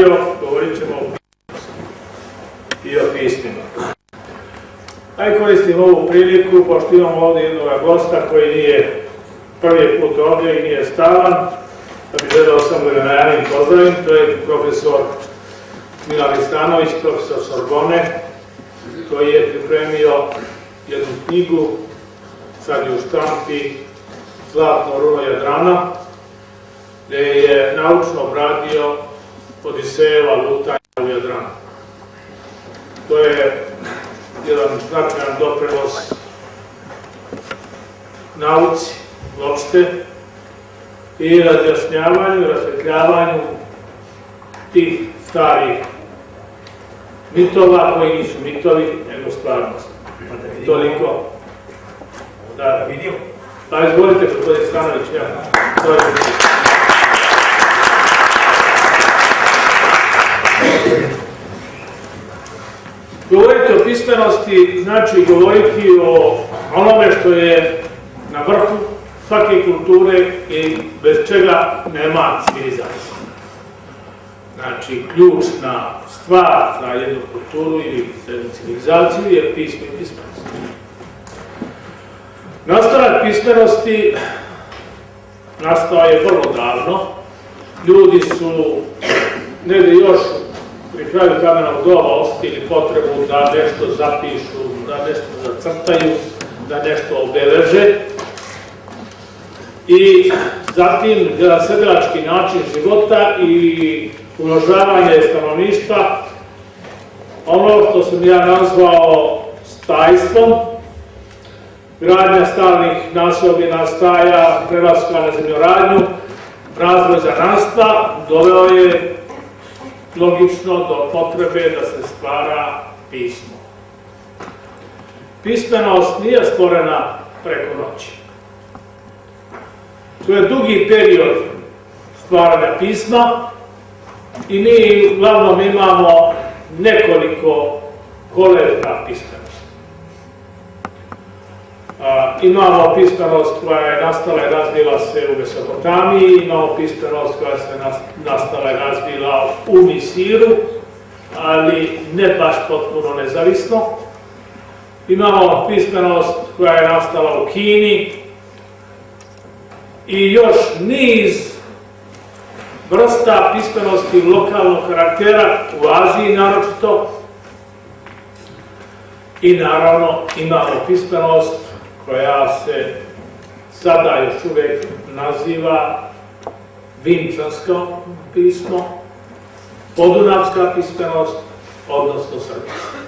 najavio, govorit ćemo i o pismima. Aj koristim ovu priliku, pošto imamo ovdje jednog gosta koji nije prvi put ovdje i nije stavan, da bi želeo samo da ga najavim pozdravim, to je profesor Milan Istanović, profesor Sorbone, koji je pripremio jednu knjigu, sad je u štampi, Zlatno runo Jadrana, gdje je naučno obradio Odisejeva lutanja u Jadranu. To je jedan značajan doprinos nauci uopšte i razjašnjavanju, rasvetljavanju tih starih mitova koji nisu mitovi, nego stvarnost. Toliko. Da, vidio. Pa izvolite, gospodin Stanović, ja. Govoriti o pismenosti znači govoriti o onome što je na vrhu svake kulture i bez čega nema civilizacije. Znači, ključna stvar za jednu kulturu ili civilizaciju je pismo i pismenost. Nastavak pismenosti nastao je vrlo davno. Ljudi su negdje još pri kraju kamenog doba osjetili potrebu da nešto zapišu, da nešto zacrtaju, da nešto obeleže. I zatim za sedelački način života i uložavanje stanovništva, ono što sam ja nazvao stajstvom, gradnja stalnih nasobina staja, prelaska na zemljoradnju, razvoj zananstva, doveo je logično do potrebe da se stvara pismo. Pismenost nije stvorena preko noći. To je dugi period stvaranja pisma i mi uglavnom imamo nekoliko kolevka pismenosti. Imamo pismenost koja je nastala i razvila se u Mesopotamiji, imamo pismenost koja se nastala i razvila u Misiru, ali ne baš potpuno nezavisno. Imamo pismenost koja je nastala u Kini i još niz vrsta pismenosti lokalnog karaktera u Aziji naročito i naravno imamo pismenost koja se sada još uvijek naziva Vinčansko pismo, Podunavska pismenost, odnosno Srpska.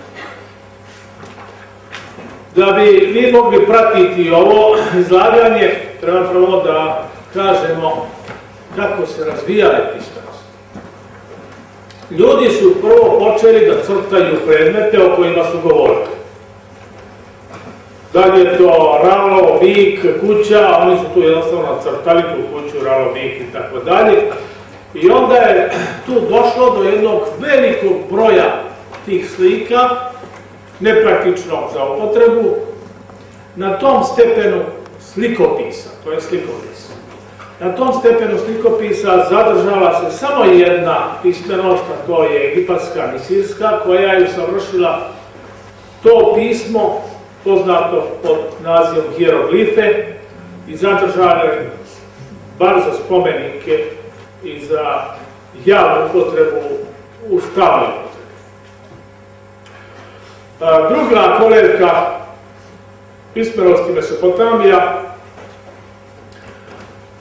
Da bi mi mogli pratiti ovo izlaganje, treba prvo da kažemo kako se razvijale pismenost. Ljudi su prvo počeli da crtaju predmete o kojima su govorili. Da li je to ralo, bik, kuća, oni su tu jednostavno crtali tu kuću, ralo, bik i tako dalje. I onda je tu došlo do jednog velikog broja tih slika, nepraktično za upotrebu, na tom stepenu slikopisa, to je slikopis. Na tom stepenu slikopisa zadržala se samo jedna pismenost, a to je egipatska misirska, koja je usavršila to pismo poznato pod nazivom hieroglife i zadržane bar za spomenike i za javnu potrebu u stalnoj Druga kolevka pismenosti Mesopotamija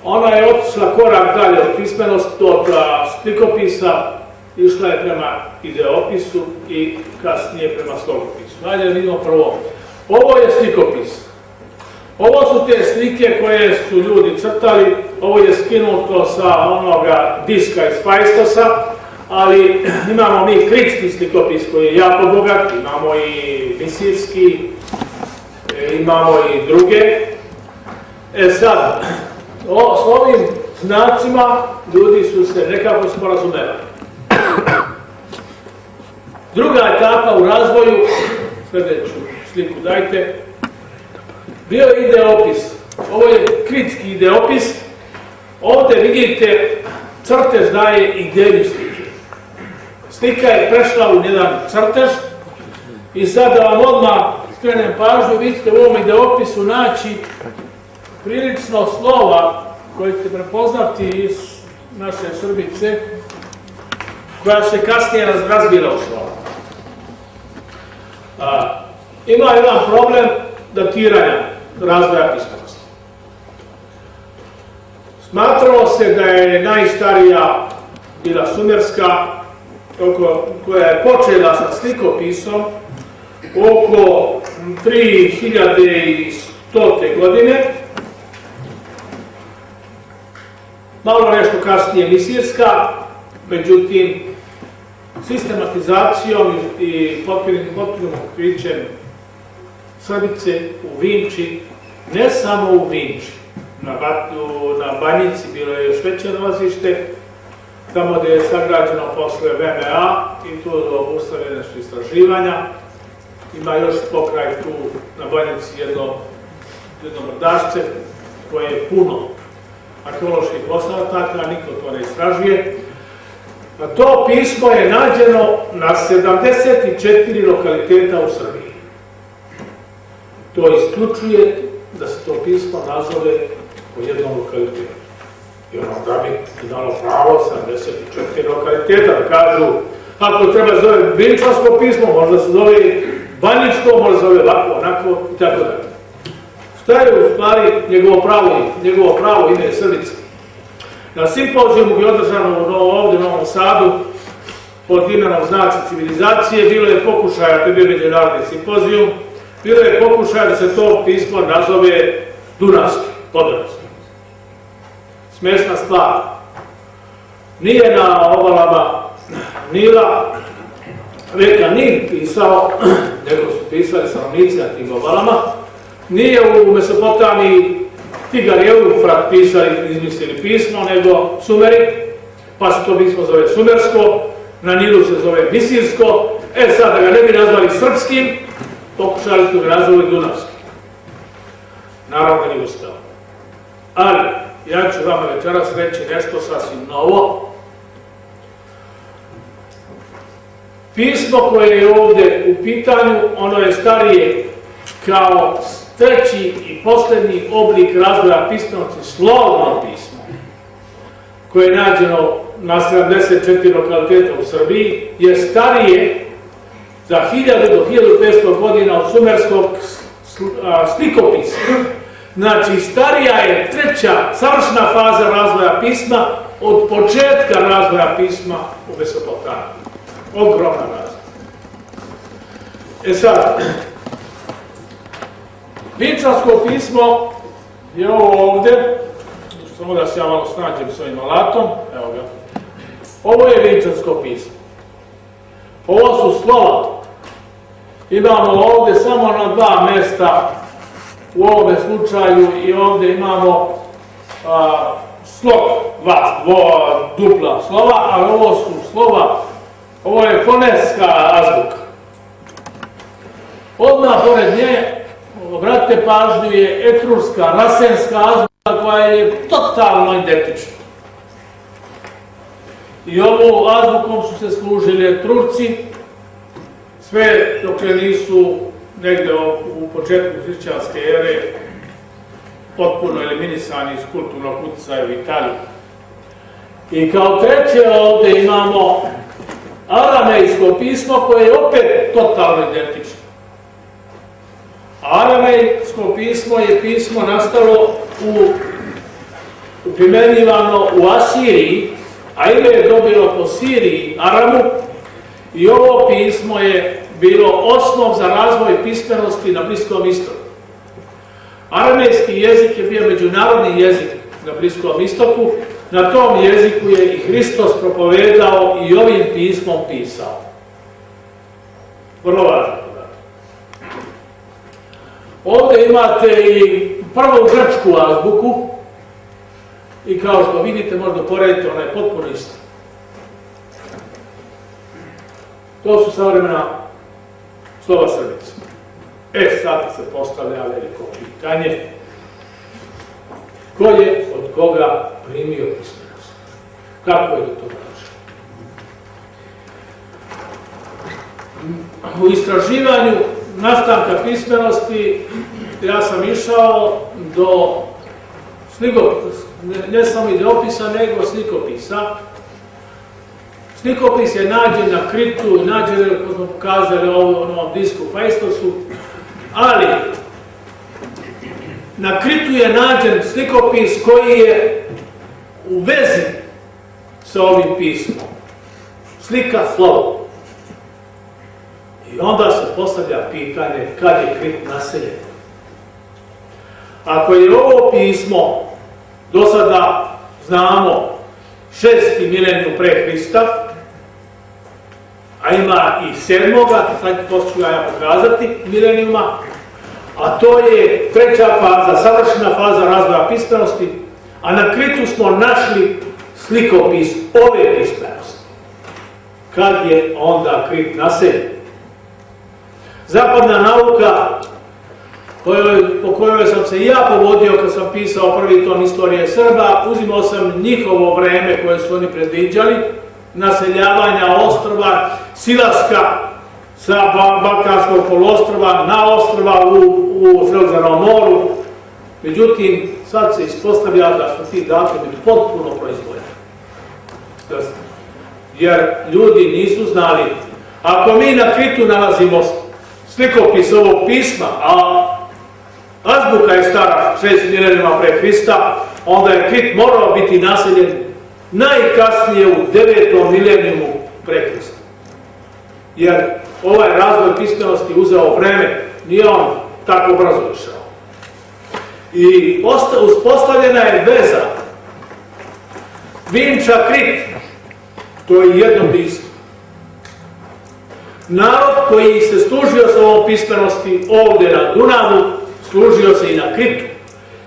ona je otišla korak dalje od pismenosti, od slikopisa, išla je prema ideopisu i kasnije prema slogopisu. Hajde vidimo prvo. Ovo je slikopis. Ovo su te slike koje su ljudi crtali, ovo je skinuto sa onoga diska iz Fajstosa, ali imamo mi kritski slikopis koji je jako bogat, imamo i misirski, e, imamo i druge. E sad, o, s ovim znacima ljudi su se nekako sporazumeli. Druga etapa u razvoju, sljedeću sliku dajte, bio je ideopis. Ovo je kritski ideopis. Ovdje vidite, crtež daje ideju slike. slika je prešla u jedan crtež i sad da vam odmah skrenem pažnju, vidite u ovom ideopisu naći prilično slova koje ćete prepoznati iz naše Srbice, koja se kasnije razbila u slova. Ima jedan problem datiranja razvoja pismenosti. Smatralo se da je najstarija bila sumerska, koja je počela sa slikopisom oko 3100. godine, malo nešto kasnije misirska, međutim, sistematizacijom i potpunim otkrićem Srbice u Vinči, ne samo u Vinči, na, na Banjici bilo je još veće nalazište, tamo gdje je sagrađeno posle VMA i tu obustavljene su istraživanja. Ima još pokraj tu na Banjici jedno, jedno brdašce koje je puno arheoloških ostataka, niko to ne istražuje. A to pismo je nađeno na 74 lokaliteta u Srbiji. To isključuje da se to pismo nazove po jednom lokalitetu. I ono da bi dalo pravo 74 lokaliteta da kažu ako treba zove Vinčansko pismo, možda se zove Banjičko, možda se zove ovako, onako i tako dalje. Šta je u stvari njegovo pravo, njegovo pravo ime je Srbica? Na simpozijumu je održano ovdje u Novom Sadu pod imenom Znaci civilizacije, bilo je pokušaja, to je bio međunarodni simpozijum, bilo je pokušaj da se to pismo nazove Dunavski, Podravski. Smešna stvar. Nije na obalama Nila reka Nil pisao, nego su pisali stanovnici na tim obalama. Nije u Mesopotamiji Tigar i Eufrat pisali, izmislili pismo, nego Sumeri, pa se to pismo zove Sumersko, na Nilu se zove Misirsko, e sad da ga ne bi nazvali srpskim, pokušali ga nazvali Dunavski. Naravno nije ustao. Ali, ja ću vama večeras reći nešto sasvim novo. Pismo koje je ovdje u pitanju, ono je starije kao treći i posljednji oblik razvoja pismenosti, slovno pismo, koje je nađeno na 74 lokaliteta u Srbiji, je starije za 1000 do 1500 godina od sumerskog slikopisa. Znači, starija je treća, savršna faza razvoja pisma od početka razvoja pisma u Mesopotamiji. Ogromna razvoja. E sad, Vinčansko pismo je ovo ovdje, samo da se ja malo snađem s ovim alatom, evo ga. Ovo je Vinčansko pismo. Ovo su slova. Imamo ovdje samo na dva mjesta u ovome slučaju i ovdje imamo slov, dva, dupla slova, ali ovo su slova, ovo je foneska azbuka. Odmah pored nje obratite pažnju, je etruska, rasenska azbuka koja je totalno identična. I ovu azbukom su se služili Turci, sve dok nisu negde u početku hrišćanske ere potpuno eliminisani iz kulturnog utjecaja u Italiji. I kao treće ovdje imamo aramejsko pismo koje je opet totalno identično. Aramejsko pismo je pismo nastalo u primjenjivano u Asiriji, a ime je dobilo po Siriji, Aramu, i ovo pismo je bilo osnov za razvoj pismenosti na Bliskom istoku. Aramejski jezik je bio međunarodni jezik na Bliskom istoku, na tom jeziku je i Hristos propovedao i ovim pismom pisao. Vrlo važno. Ovdje imate i prvu grčku azbuku i kao što vidite možda poredite, ona je potpuno ista. To su savremena slova srdica. E sad se postavlja veliko pitanje. Ko je od koga primio pismenost? Kako je do toga došlo? u istraživanju nastanka pismenosti ja sam išao do sliko, ne, samo ideopisa, nego slikopisa. Slikopis je nađen na kritu, nađen, kako smo pokazali u ovom disku Fajstosu, ali na kritu je nađen slikopis koji je u vezi sa ovim pismom. Slika slovo. I onda se postavlja pitanje kad je krit naseljen. Ako je ovo pismo, do sada znamo, šesti mileniju pre Hrista, a ima i sedmoga, sad to ću ja pokazati, milenijuma, a to je treća faza, savršena faza razvoja pismenosti, a na kritu smo našli slikopis ove pismenosti. Kad je onda krit naseljen? Zapadna nauka po kojoj sam se i ja povodio kad sam pisao prvi ton istorije Srba, uzimao sam njihovo vreme koje su oni predviđali, naseljavanja ostrova, silaska sa Balkanskog polostrova na ostrova u, u Sredozemnom moru. Međutim, sad se ispostavlja da su ti datumi potpuno proizvodni. Jer ljudi nisu znali. Ako mi na Kritu nalazimo slikopis ovog pisma, a azbuka je stara šest milenijama pre Hrista, onda je Krit morao biti naseljen najkasnije u devetom milenijumu pre Hrista. Jer ovaj razvoj pismenosti uzeo vreme, nije on tako brzo išao. I uspostavljena je veza Vinča Krit, to je jedno pismo. Narod koji se služio sa ovom pismenosti ovdje na Dunavu, služio se i na Kritu,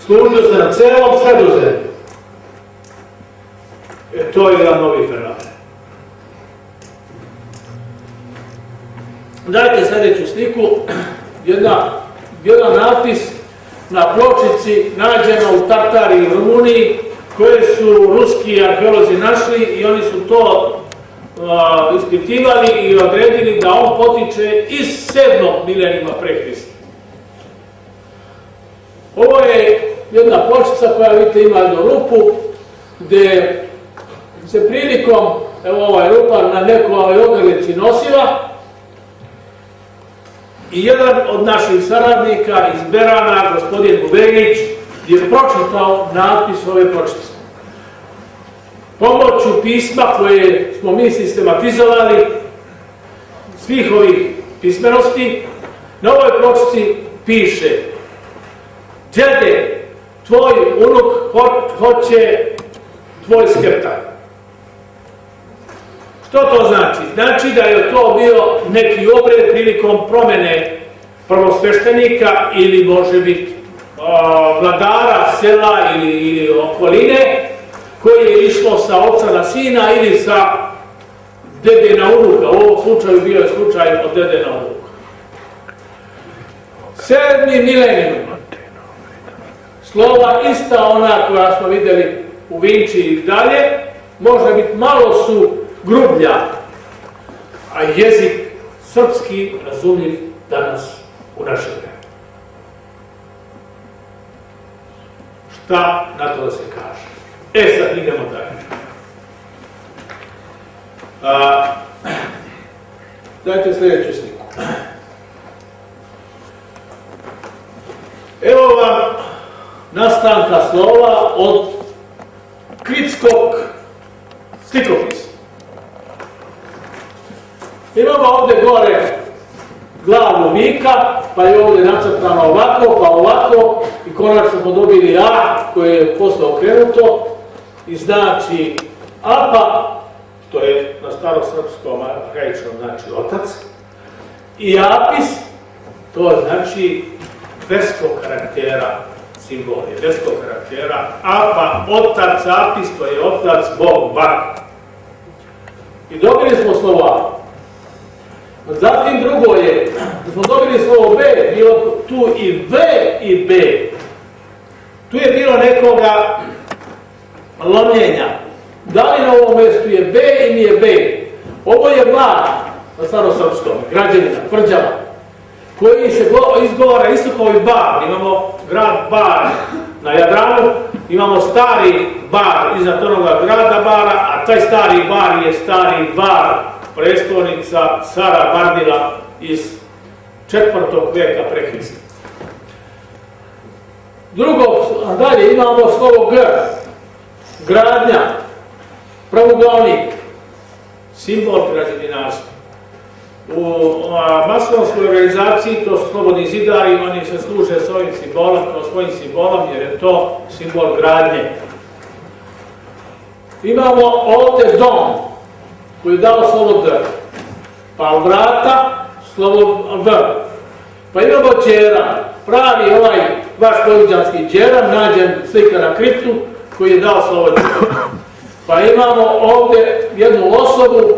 služio se na celom sredozemlju. E, to je jedan novi fenomen. Dajte sljedeću sliku, jedna, jedan napis na pločici nađena u Tatari i Rumuniji, koje su ruski arheolozi našli i oni su to ispitivali i odredili da on potiče iz sedmog milenima pre Hrista. Ovo je jedna pločica koja vidite ima jednu rupu gdje se prilikom, evo ovaj rupa na nekoj ogrlici nosiva i jedan od naših saradnika iz Berana, gospodin Bubenić, je pročitao napis ove pločice. Pomoću pisma koje smo mi sistematizovali, svih ovih pismenosti, na ovoj pločici piše Djede, tvoj unuk hoće tvoj skeptar. Što to znači? Znači da je to bio neki obred prilikom promene prvosveštenika ili može biti vladara sela ili, ili okoline koji je išlo sa oca na sina ili sa dede na unuka. U ovom slučaju bio je slučaj od dede na unuka. Sedmi milenijum slova ista ona koja smo vidjeli u Vinči i dalje, može biti malo su grublja, a jezik srpski razumljiv danas u našem. Šta na to da se kaže? E sad idemo dalje. dajte sljedeću sliku. Evo vam nastanka slova od kritskog stikopisa. Imamo ovdje gore glavu vika, pa je ovdje nacrtano ovako, pa ovako. I konačno smo dobili A koje je posle okrenuto. I znači apa, što je na starosrpskom arhaičnom znači otac, i apis, to znači verskog karaktera simbol je veskog karaktera, apa, otac, apis, to je otac, Bog, bak. I dobili smo slovo Zatim drugo je, da smo dobili slovo B, bilo tu i V i B. Tu je bilo nekoga lomljenja. Da li na ovom mjestu je B ili je B? Ovo je vlad. na starosrpskom, građanina, tvrđava, koji se izgovara isto kao i bar. Imamo grad Bar na Jadranu, imamo stari bar iza onoga grada bara, a taj stari bar je stari bar, prestolnica Sara Bardila iz četvrtog vijeka pre Hrista. Drugo, dalje imamo slovo G, gradnja, pravoglavnik, simbol građevinarstva. U masonskoj organizaciji to su slobodni zidari, oni se služe s ovim simbolom, kao svojim simbolom, jer je to simbol gradnje. Imamo ovdje dom, koji je dao slovo D, pa vrata, slovo V. Pa imamo čera, pravi ovaj vaš poliđanski čeram, nađen slika na kriptu, koji je dao slovo D. Pa imamo ovdje jednu osobu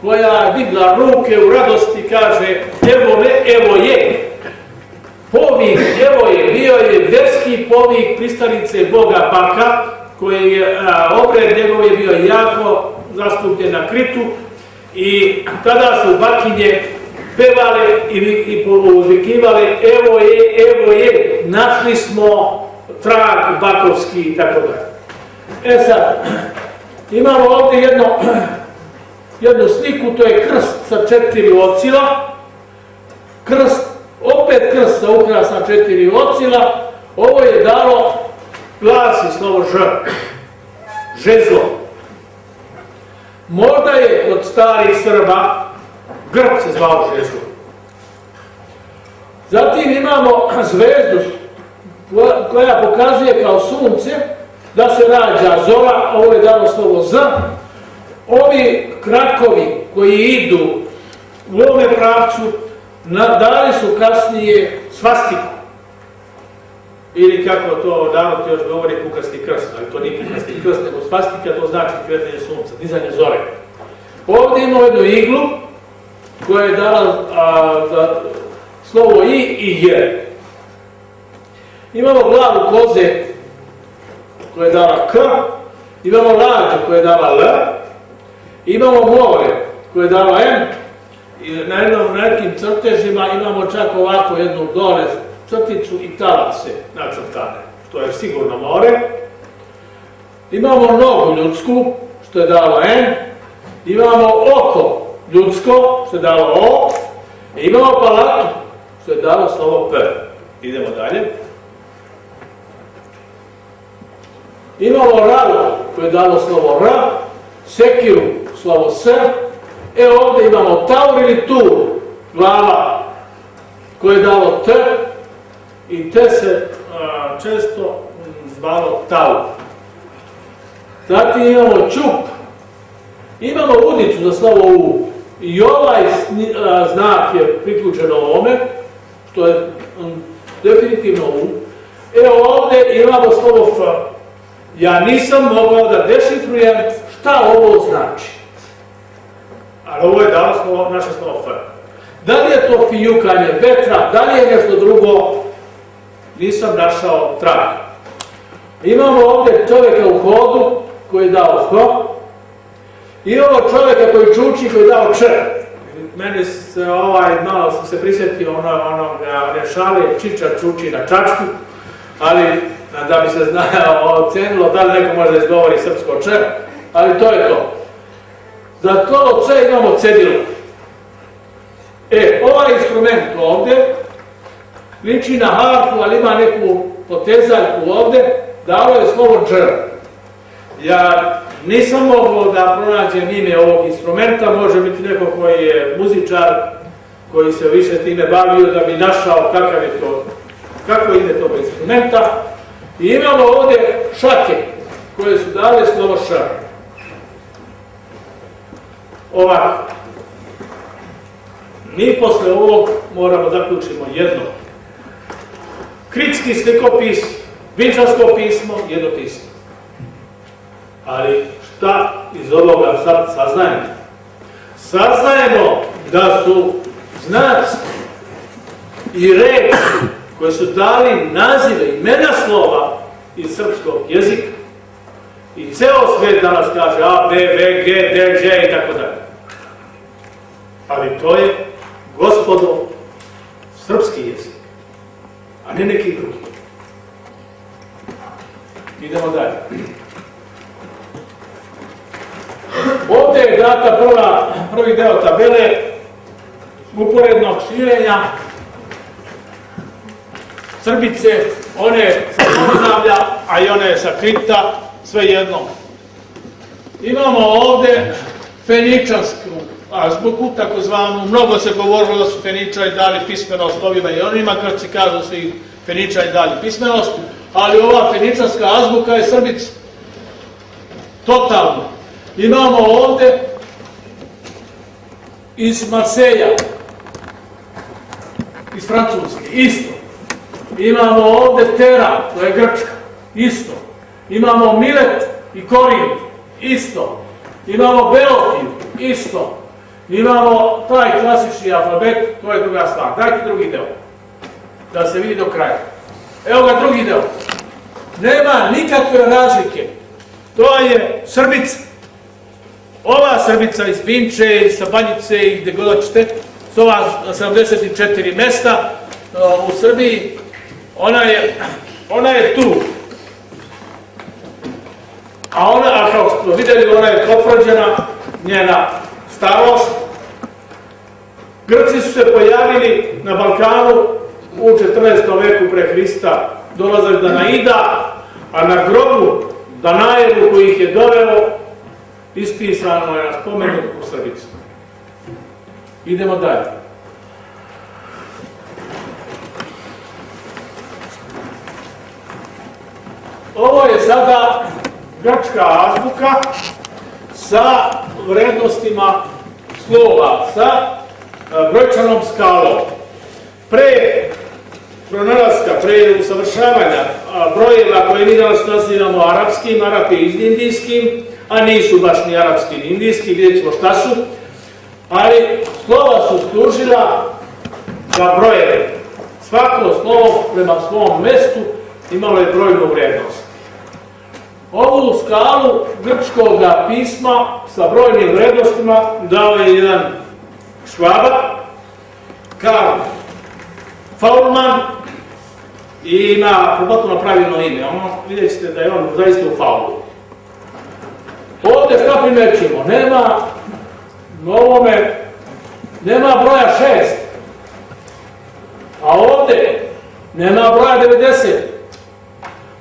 koja digla ruke u radosti i kaže evo me, evo je. Povik, evo je, bio je verski povik pristanice Boga Baka, koji je, obred njegov je bio jako zastupljen na kritu i tada su bakinje pevale i, i uzvikivale evo je, evo je, našli smo trag bakovski i tako da. E sad, imamo ovdje jedno jednu sliku, to je krst sa četiri ocila, krst, opet krst sa ukrasna četiri ocila, ovo je dalo glas i slovo ž, žezlo. Možda je od starih Srba grb se zvao žezlo. Zatim imamo zvezdu koja pokazuje kao sunce da se rađa zora, ovo je dalo slovo z, ovi krakovi koji idu u ovome pravcu dali su kasnije svastiku. Ili kako to narod još govori kukasti krst, ali to nije kukasti krst, nego svastika, to znači kvetanje sunca, dizanje zore. Ovdje imamo jednu iglu koja je dala slovo i i je. Imamo glavu koze koja je dala k, imamo lađu koja je dala l, Imamo more koje je dalo M i na jednom nekim crtežima imamo čak ovako jednu dole crticu i talase nacrtane, što je sigurno more. Imamo nogu ljudsku, što je dalo N. Imamo oko ljudsko, što je dalo O. I imamo palatu, što je dalo slovo P. Idemo dalje. Imamo ralo, koje je dalo slovo R. Sekiru, slovo S. E ovdje imamo taur ili tur, glava, koje je dalo T i T se često zvalo taur. Zatim imamo čup, imamo udicu za slovo U i ovaj znak je priključen ovome, što je definitivno U. E ovdje imamo slovo F. Ja nisam mogao da dešifrujem šta ovo znači. Ali ovo je slovo, naše slovo F. Da li je to fijukanje vetra, da li je nešto drugo, nisam našao trag. Imamo ovdje čovjeka u hodu koji je dao H. Imamo čovjeka koji čuči koji je dao Č. Meni se ovaj, malo sam se prisjetio ono, ono, one šale, čiča čuči na čačku, ali da bi se znao, ocenilo da li neko može izgovori srpsko Č, ali to je to. Za to C imamo cedilo. E, ovaj instrument ovdje liči na harfu, ali ima neku potezaljku ovdje, dalo je slovo dž. Ja nisam mogao da pronađem ime ovog instrumenta, može biti neko koji je muzičar, koji se više time bavio da bi našao kakav je to, kako ide tog instrumenta. I imamo ovdje šake koje su dale slovo š ovako. Mi posle ovog moramo zaključimo jedno. Kritski slikopis, vinčansko pismo, jedno pismo. Ali šta iz ovoga sad saznajemo? Saznajemo da su znaci i reči koje su dali nazive, imena slova iz srpskog jezika i ceo svijet danas kaže A, B, V, G, D, Ž i tako dalje. Ali to je, gospodo, srpski jezik, a ne neki drugi. Idemo dalje. Ovdje je data prva, prvi deo tabele uporednog širenja Srbice, one sa Podunavlja, a i one sa Krita, sve jedno. Imamo ovdje Feničansku azbuku, takozvanu, mnogo se govorilo da su Feničari dali pismenost ovima i onima, Grci kažu da su i dali pismenost, ali ova Feničanska azbuka je Srbica. Totalno. Imamo ovdje iz Marseja, iz Francuske, isto. Imamo ovdje Tera, to je Grčka, isto. Imamo Milet i Korint, isto. Imamo Beotiju, isto. Imamo taj klasični alfabet, to je druga stvar. Dajte drugi deo, da se vidi do kraja. Evo ga drugi deo. Nema nikakve razlike. To je Srbica. Ova Srbica iz Vinče, iz Sabanjice i gde god hoćete, s ova 74 mesta u Srbiji, ona je, ona je tu. A ona, a kao smo vidjeli, ona je potvrđena, njena starost. Grci su se pojavili na Balkanu u 14. veku pre Hrista, dolazili da naida, a na grobu Danajevu koji ih je doveo, ispisano je na spomenu u. Idemo dalje. Ovo je sada grčka azbuka sa vrednostima slova, sa e, brojčanom skalom. Pre pronalaska, pre usavršavanja brojeva koje mi danas nazivamo arapskim, arapi iz indijskim, a nisu baš ni arapski ni indijski, vidjet ćemo šta su, ali slova su služila za brojeve. Svako slovo prema svom mestu imalo je brojnu vrednost. Ovu skalu grčkog pisma sa brojnim vrednostima dao je jedan švaba, Karl Faulman, i ima potpuno pravilno ime. Ono, vidjet ćete da je on zaista u faulu. Ovdje što primećemo? Nema na ovome, nema broja šest. A ovdje nema broja 90.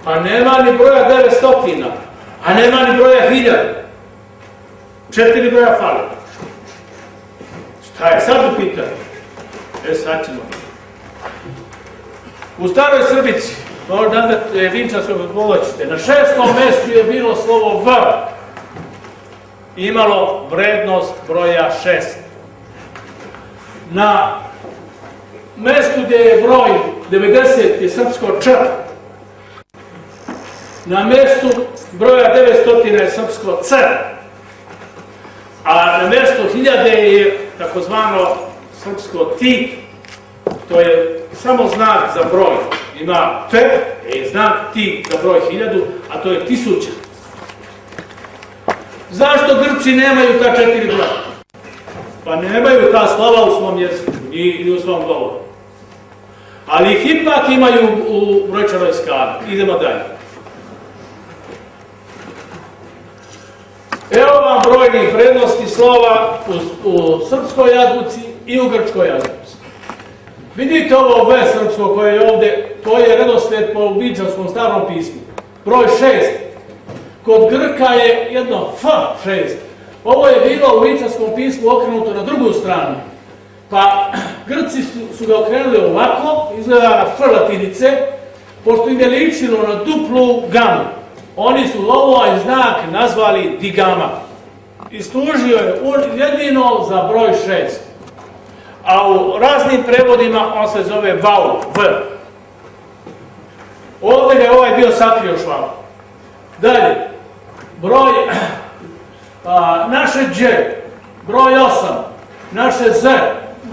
Pa nema ni broja 900. A nema ni broja 1000. Četiri broja fali. Šta je sad u pitanju? E sad ćemo. U staroj Srbici, možda nazvati Vinčanskog kako na šestom mjestu je bilo slovo V. Imalo vrednost broja šest. Na mjestu gdje je broj 90 je srpsko Č. Na mjestu broja 900 je srpsko C. A na mjestu 1000 je takozvano srpsko Ti. To je samo znak za broj. Ima T, je znak ti za broj hiljadu, a to je tisuća. Zašto Grci nemaju ta četiri broja? Pa nemaju ta slava u svom jeziku, ni, u svom govoru. Ali ih ipak imaju u brojčanoj skali. Idemo dalje. Evo vam brojnih vrednosti slova u, u srpskoj jadbuci i u grčkoj jadbuci. Vidite ovo V srpsko koje je ovdje, to je redosled po ubičanskom starom pismu. Broj šest. Kod Grka je jedno F šest. Ovo je bilo u ubičanskom pismu okrenuto na drugu stranu. Pa Grci su, ga okrenuli ovako, izgleda na F latinice, pošto im na duplu gamu. Oni su ovaj znak nazvali digama. I služio je jedino za broj šest a u raznim prevodima on se zove vau, v. Ovdje je ovaj bio sakrio šval. Dalje, broj, naše dž, broj 8, naše z,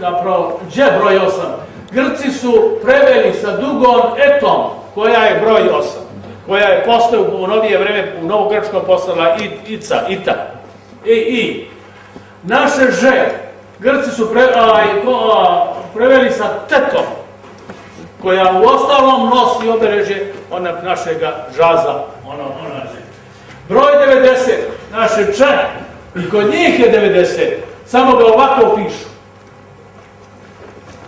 zapravo dž broj 8, Grci su preveli sa dugom etom, koja je broj 8, koja je posle u novije vreme u novogrčkom postala i, ica, ita, i, i. Naše ž, Grci su pre, preveli sa tetom, koja u ostalom nosi obereže onak našega žaza, ono, ono Broj 90, naše čane, i kod njih je 90, samo ga ovako pišu.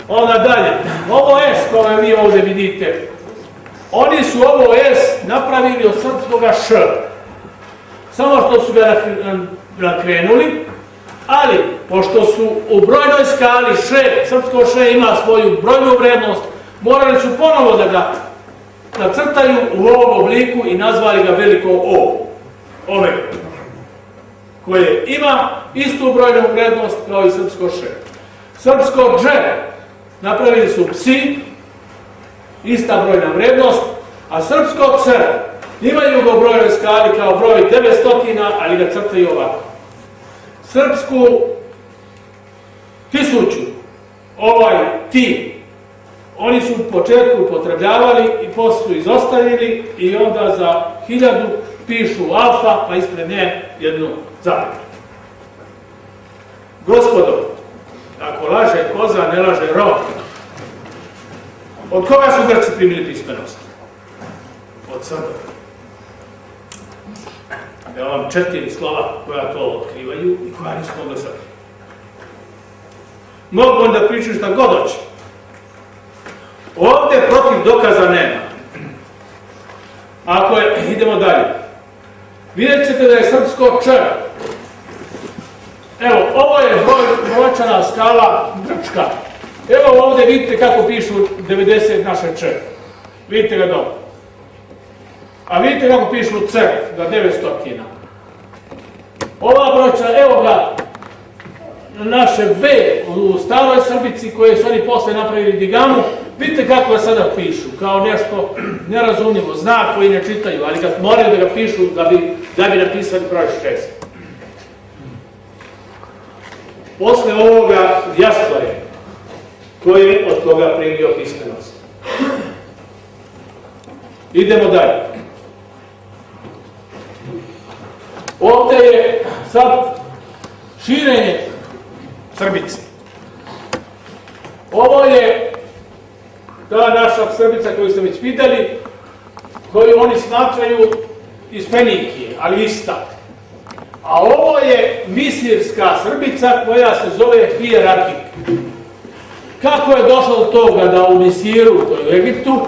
Onda dalje, ovo S koje vi ovdje vidite, oni su ovo S napravili od srpskoga Š. Samo što su ga nakrenuli, ali pošto su u brojnoj skali Š, srpsko Š ima svoju brojnu vrednost, morali su ponovo da ga nacrtaju u ovom obliku i nazvali ga veliko O. Ove. Koje ima istu brojnu vrednost kao i srpsko Š. Srpsko Dž napravili su psi, ista brojna vrednost, a srpsko C imaju ga u brojnoj skali kao broj 900, ali ga crtaju ovako. Srpsku tisuću, ovaj ti, oni su u početku upotrebljavali i poslije su izostavili i onda za hiljadu pišu alfa, pa ispred nje jednu zapetu. Gospodo, ako laže koza, ne laže rok. Od koga su Grci primili pismenost? Od Srba. Evo vam četiri slova koja to otkrivaju i koja nisu mogli sad. Mogu onda pričati šta god hoće. Ovdje protiv dokaza nema. Ako je, idemo dalje. Vidjet ćete da je srpsko č. Evo, ovo je broj, brojčana skala grčka. Evo ovdje vidite kako pišu 90 naše č. Vidite ga dobro. A vidite kako pišu C za 900 kina. Ova brojčana, evo ga, naše V u staroj Srbici koje su oni posle napravili digamu, vidite kako ga sada pišu, kao nešto nerazumljivo, znak koji ne čitaju, ali kad moraju da ga pišu da bi, da bi napisali broj šest. Posle ovoga jasno je ko je od koga primio pismenost. Idemo dalje. Ovdje je sad širenje Srbice. Ovo je ta naša Srbica koju ste već vidjeli, koju oni smatraju iz Fenikije, ali ista. A ovo je misirska Srbica koja se zove Hierarhik. Kako je došlo do toga da u Misiru, u Egiptu,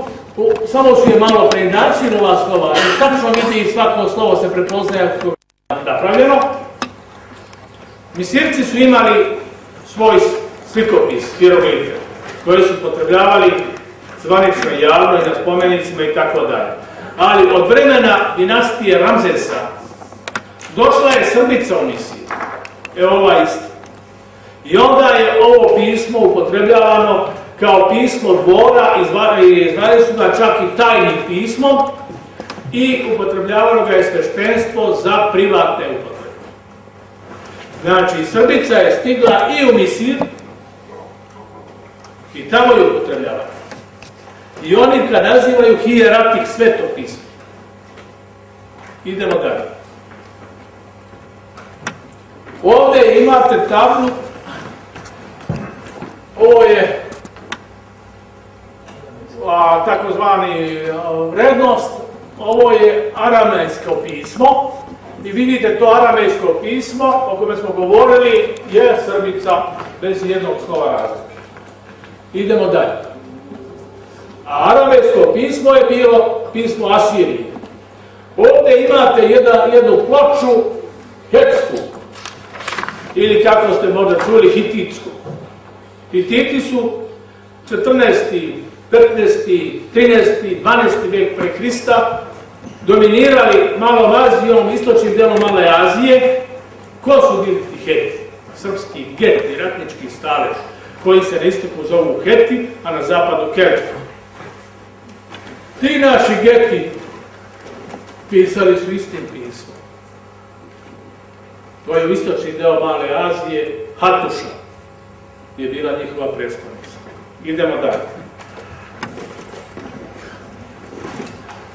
samo su je malo preinačili ova slova, i tačno vidi svako slovo se prepoznaje kako je napravljeno. Misirci su imali svoj slikopis, hieroglife, koji su potrebljavali zvanično javno i na spomenicima i tako dalje. Ali od vremena dinastije Ramzesa došla je Srbica u misiji. E ova isto. I onda je ovo pismo upotrebljavano kao pismo dvora, izvali su ga čak i tajnim pismom i upotrebljavano ga je sveštenstvo za privatne upotrebe. Znači, Srbica je stigla i u Misir i tamo je upotrebljava. I oni kad nazivaju hijeratik svetopismo. Idemo dalje. Ovdje imate tablu, ovo je takozvani vrednost, ovo je aramejsko pismo, i vidite to aramejsko pismo o kome smo govorili je Srbica bez jednog slova razlike. Idemo dalje. Aramejsko pismo je bilo pismo Asirije. Ovdje imate jednu ploču hetsku ili kako ste možda čuli hititsku. Hititi su 14. 15. 13. 12. vijek pre Hrista dominirali malom Azijom, istočnim delom Male Azije, ko su bili ti Heti? Srpski geti, ratnički stalež, koji se na istoku zovu Heti, a na zapadu Kelti. Ti naši geti pisali su istim pismom. To je istočni deo Male Azije, Hatuša je bila njihova predstavnica. Idemo dalje.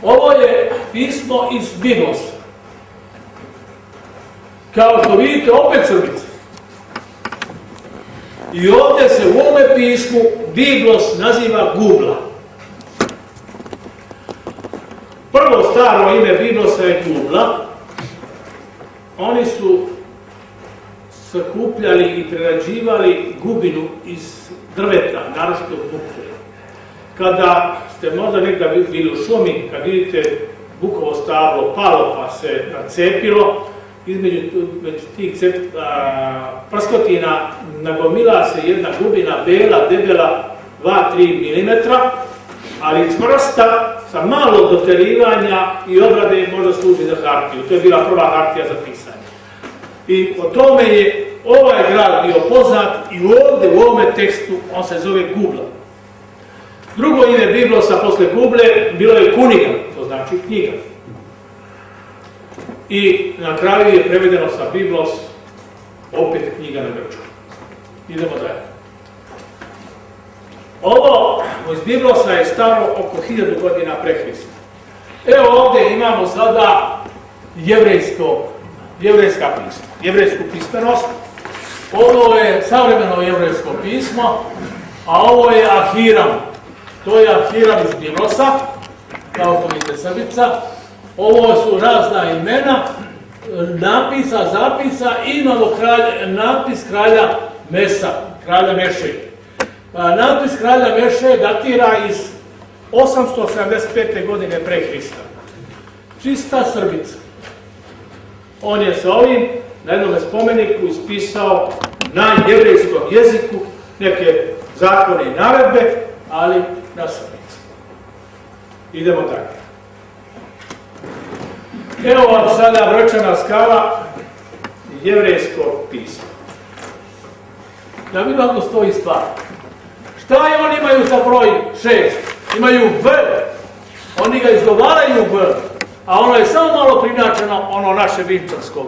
Ovo je pismo iz Biblosa. Kao što vidite, opet crvica. I ovdje se u ovome pismu Biblos naziva Gubla. Prvo staro ime Biblosa je Gubla. Oni su sakupljali i prerađivali gubinu iz drveta, naročito bukve. Kada ste možda nekada bili u šumi, kad vidite bukovo stablo palo pa se nacepilo, između tih cep, prskotina nagomila se jedna gubina bela, debela 2-3 mm, ali čvrsta, sa malo doterivanja i obrade možda služi za hartiju. To je bila prva hartija za. I o tome je ovaj grad bio poznat i ovdje u ovome tekstu on se zove Gubla. Drugo ime Biblosa posle Guble bilo je Kuniga, to znači knjiga. I na kraju je prevedeno sa Biblos opet knjiga na grčku. Idemo dalje. Ovo iz Biblosa je staro oko hiljadu godina pre Hrista. Evo ovdje imamo sada jevrejsko, jevrejska pisma, jevrejsku pismenost. Ovo je savremeno jevrejsko pismo, a ovo je Ahiram. To je Ahiram iz Biblosa, kao vidite Srbica. Ovo su razna imena, napisa, zapisa imamo napis kralja Mesa, kralja Meše. Pa, napis kralja Meše datira iz 875. godine pre Hrista. Čista Srbica. On je sa ovim na jednom spomeniku ispisao na jevrejskom jeziku neke zakone i naredbe, ali na Srbici. Idemo dalje. Evo vam sada vrčana skala jevrejsko pismo. Da vidimo kako stoji stvar. Šta je oni imaju za broj šest? Imaju V. Oni ga izgovaraju V. A ono je samo malo prinačeno ono naše vinčarsko.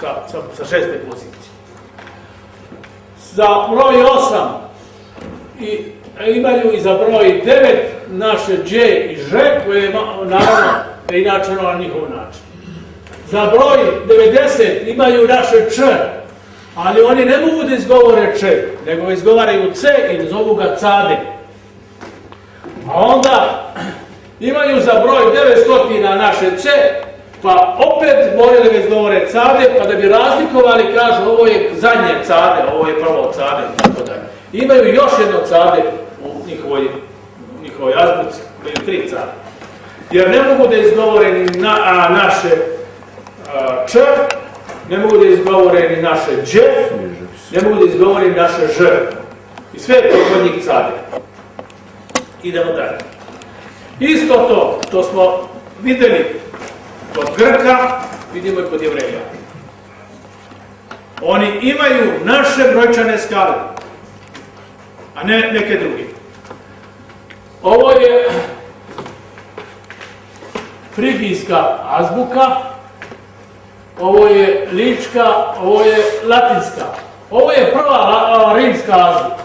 Sa, sa, sa šeste pozicije. Za broj osam i imaju i za broj devet naše Đ i Ž koje je naravno preinačeno na njihov način. Za broj 90 imaju naše Č, ali oni ne mogu da izgovore Č, nego izgovaraju C i zovu ga Cade. A onda imaju za broj 900 naše C, pa opet moraju da ga izgovore Cade, pa da bi razlikovali, kažu ovo je zadnje Cade, ovo je prvo Cade, tako da. Imaju još jedno Cade u njihovoj, njihovoj azbuci, tri Cade jer ne mogu da izgovore ni na, a, naše a, č, ne mogu da izgovore ni naše dž, ne mogu da izgovore ni naše ž. I sve je to kod njih cade. Idemo dalje. Isto to što smo videli kod Grka, vidimo i kod Jevreja. Oni imaju naše brojčane skale, a ne neke druge. Ovo je frigijska azbuka, ovo je lička, ovo je latinska. Ovo je prva rimska azbuka.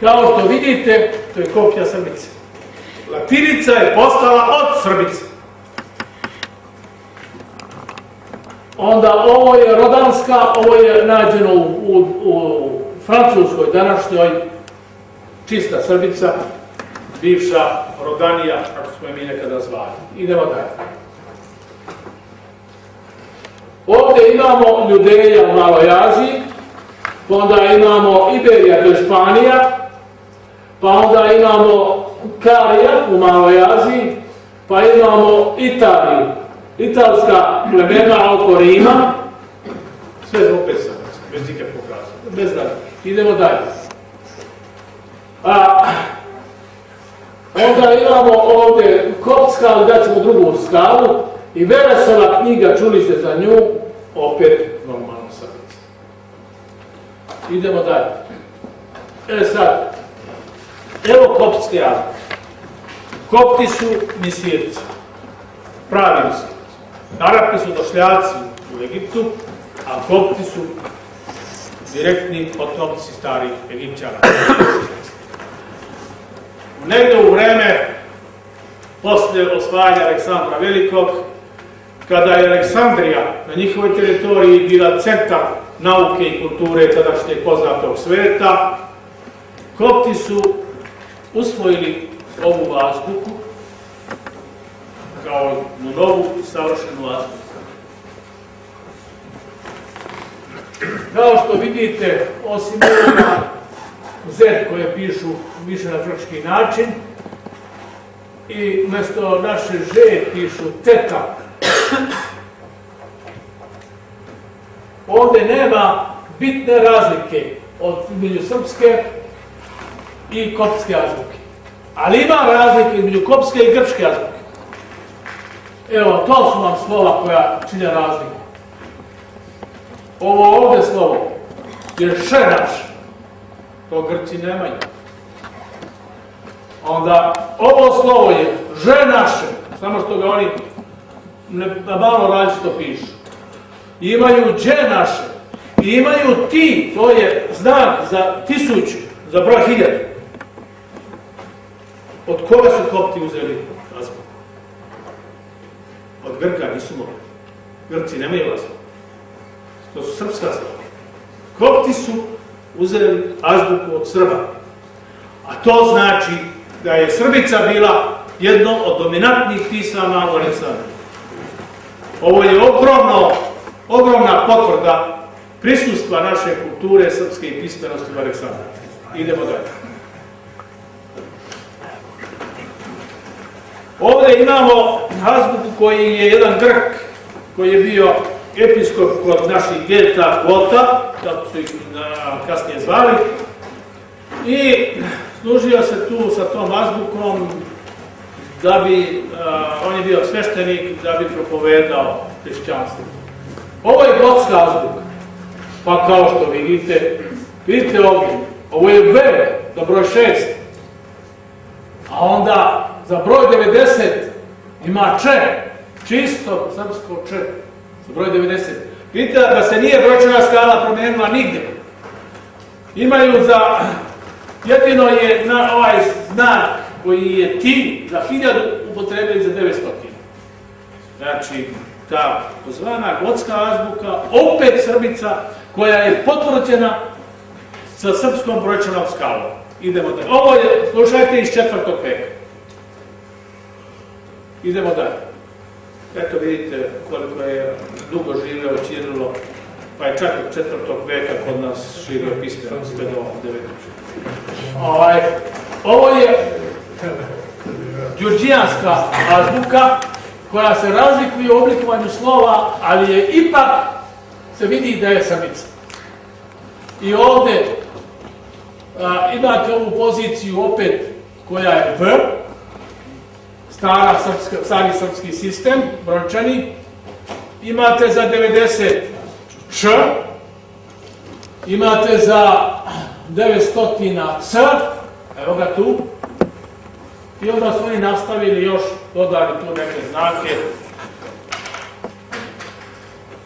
Kao što vidite, to je kopija Srbice. Latinica je postala od Srbice. Onda ovo je rodanska, ovo je nađeno u, u, u francuskoj današnjoj čista Srbica, bivša Rodanija, kako smo je mi nekada zvali. Idemo dalje. Ovdje imamo Ljudeja u Maloj Aziji, pa onda imamo Iberija, to je Španija, pa onda imamo Karija u Maloj Aziji, pa imamo Italiju, italska plemena oko Rima, sve zbog pesama, bez nikakvog razloga, bez dalje. Idemo dalje. A, Onda imamo ovdje kopska, ali daćemo drugu skalu. I Veresova knjiga, čuli ste za nju, opet normalno srce. Idemo dalje. E sad, evo koptske azbuke. Kopti su misirci, pravi misirci. Arapi su došljaci u Egiptu, a kopti su direktni potomci starih Egipćana. negde u vreme posle osvajanja Aleksandra Velikog, kada je Aleksandrija na njihovoj teritoriji bila centar nauke i kulture tadašnjeg poznatog sveta, Kopti su usvojili ovu azbuku kao novu savršenu azbuku. Kao što vidite, osim ovoga Z koje pišu više na grčki način i umjesto naše Ž pišu teta. Ovdje nema bitne razlike od između srpske i kopske azbuke. Ali ima razlike između kopske i grčke azbuke. Evo, to su vam slova koja čine razliku. Ovo ovdje slovo je šenaš. To Grci nemaju. Onda, ovo slovo je ženaše, samo što ga oni na malo različito pišu. Imaju dženaše, imaju ti, to je znak za tisuću, za broj hiljada. Od koga su kopti uzeli azbuku? Od Grka nisu mogli. Grci nemaju azbuku. To su srpska slova. Kopti su uzeli azbuku od Srba. A to znači da je Srbica bila jedno od dominantnih pisama u Aleksandru. Ovo je ogromno, ogromna potvrda prisustva naše kulture srpske i pismenosti u Aleksandru. Idemo dalje. Ovdje imamo azbuku koji je jedan Grk, koji je bio episkop kod naših geta Gota, kako su ih kasnije zvali, i služio se tu sa tom azbukom da bi, on je bio sveštenik, da bi propovedao hrišćanstvo. Ovo je gotska azbuka, pa kao što vidite, vidite ovdje, ovo je V, do broj 6, a onda za broj 90 ima Č, čisto srpsko Č broj 90. Vidite da se nije brojčana skala promijenila nigdje. Imaju za, jedino je na ovaj znak koji je ti za hiljadu upotrebili za 900. Znači, ta pozvana gotska azbuka, opet Srbica, koja je potvrđena sa srpskom brojčanom skalom. Idemo dalje. Ovo je, slušajte, iz četvrtog veka. Idemo dalje. Eto vidite koliko je dugo živeo Čirilo, pa je čak od četvrtog veka kod nas širio pismeno sve do Ovaj, ovo je đurđijanska azbuka koja se razlikuje u oblikovanju slova, ali je ipak se vidi da je samica. I ovdje imate ovu poziciju opet koja je V, stara srpska, stari srpski sistem, brojčani. Imate za 90 š, imate za 900 c, evo ga tu. I onda su oni nastavili još, dodali tu neke znake.